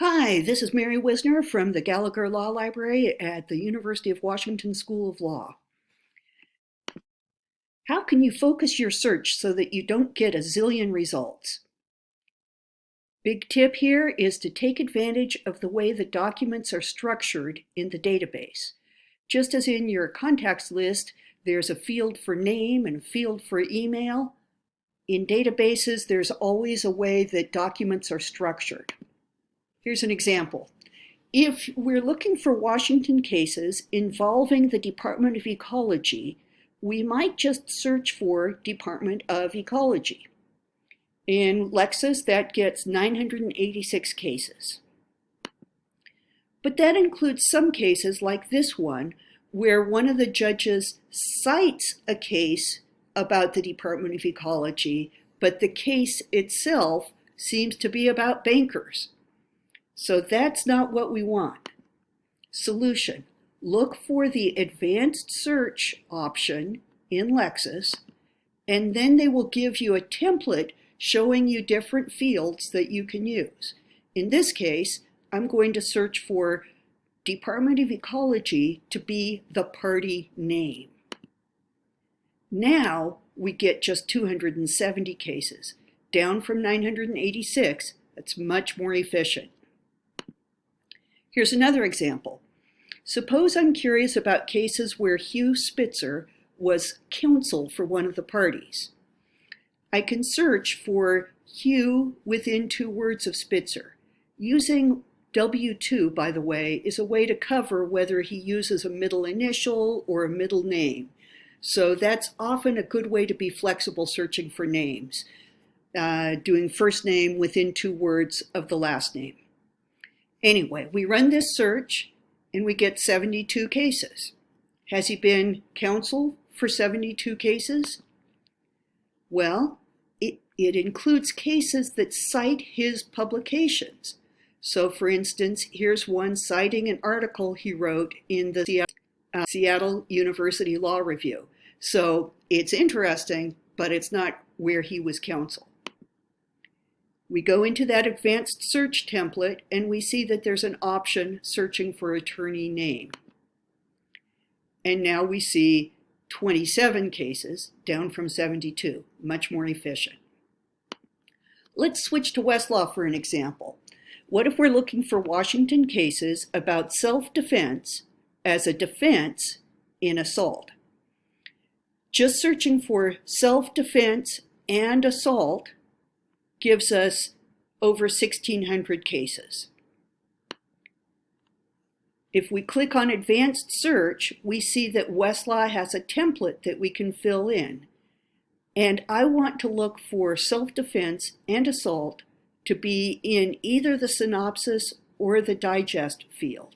Hi, this is Mary Whisner from the Gallagher Law Library at the University of Washington School of Law. How can you focus your search so that you don't get a zillion results? Big tip here is to take advantage of the way the documents are structured in the database. Just as in your contacts list, there's a field for name and a field for email. In databases, there's always a way that documents are structured. Here's an example. If we're looking for Washington cases involving the Department of Ecology, we might just search for Department of Ecology. In Lexis, that gets 986 cases. But that includes some cases like this one, where one of the judges cites a case about the Department of Ecology, but the case itself seems to be about bankers. So that's not what we want. Solution. Look for the advanced search option in Lexis, and then they will give you a template showing you different fields that you can use. In this case, I'm going to search for Department of Ecology to be the party name. Now we get just 270 cases, down from 986. That's much more efficient. Here's another example. Suppose I'm curious about cases where Hugh Spitzer was counsel for one of the parties. I can search for Hugh within two words of Spitzer. Using W2, by the way, is a way to cover whether he uses a middle initial or a middle name. So that's often a good way to be flexible searching for names, uh, doing first name within two words of the last name. Anyway, we run this search and we get 72 cases. Has he been counsel for 72 cases? Well, it, it includes cases that cite his publications. So for instance, here's one citing an article he wrote in the Seattle, uh, Seattle University Law Review. So it's interesting, but it's not where he was counsel. We go into that advanced search template and we see that there's an option searching for attorney name. And now we see 27 cases, down from 72, much more efficient. Let's switch to Westlaw for an example. What if we're looking for Washington cases about self-defense as a defense in assault? Just searching for self-defense and assault gives us over 1,600 cases. If we click on Advanced Search, we see that Westlaw has a template that we can fill in. And I want to look for self-defense and assault to be in either the synopsis or the digest field.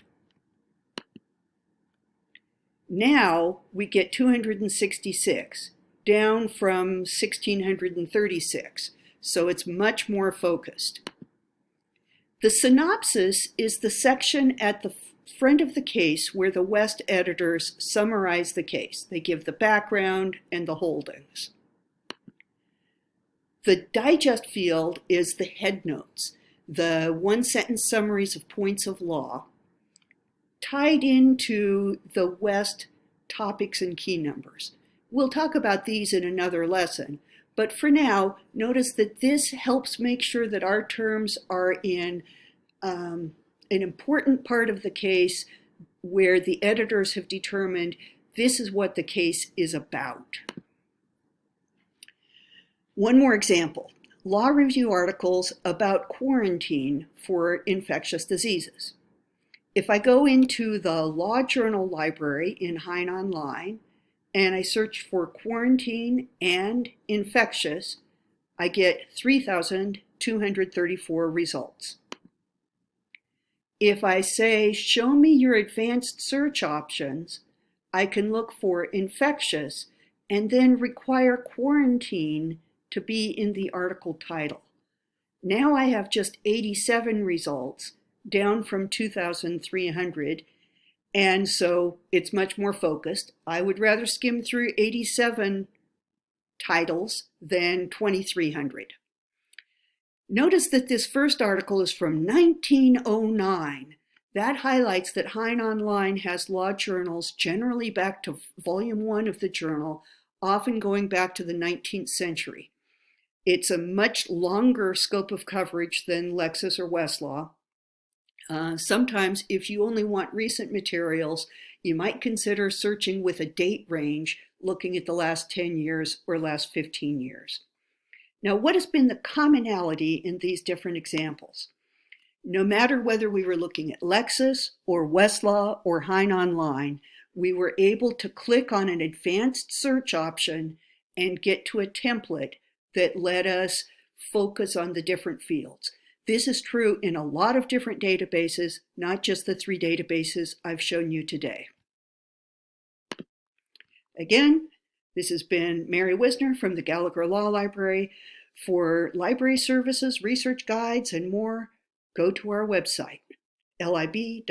Now we get 266, down from 1,636 so it's much more focused. The synopsis is the section at the front of the case where the West editors summarize the case. They give the background and the holdings. The digest field is the headnotes, the one-sentence summaries of points of law, tied into the West topics and key numbers. We'll talk about these in another lesson, but for now, notice that this helps make sure that our terms are in um, an important part of the case where the editors have determined this is what the case is about. One more example, law review articles about quarantine for infectious diseases. If I go into the Law Journal Library in Hein Online and I search for quarantine and infectious, I get 3,234 results. If I say, show me your advanced search options, I can look for infectious and then require quarantine to be in the article title. Now I have just 87 results, down from 2,300, and so it's much more focused. I would rather skim through 87 titles than 2,300. Notice that this first article is from 1909. That highlights that Hein Online has law journals generally back to volume one of the journal, often going back to the 19th century. It's a much longer scope of coverage than Lexis or Westlaw. Uh, sometimes, if you only want recent materials, you might consider searching with a date range, looking at the last 10 years or last 15 years. Now, what has been the commonality in these different examples? No matter whether we were looking at Lexis or Westlaw or Hein Online, we were able to click on an advanced search option and get to a template that let us focus on the different fields. This is true in a lot of different databases, not just the three databases I've shown you today. Again, this has been Mary Whisner from the Gallagher Law Library. For library services, research guides, and more, go to our website, lib.law.uw.edu.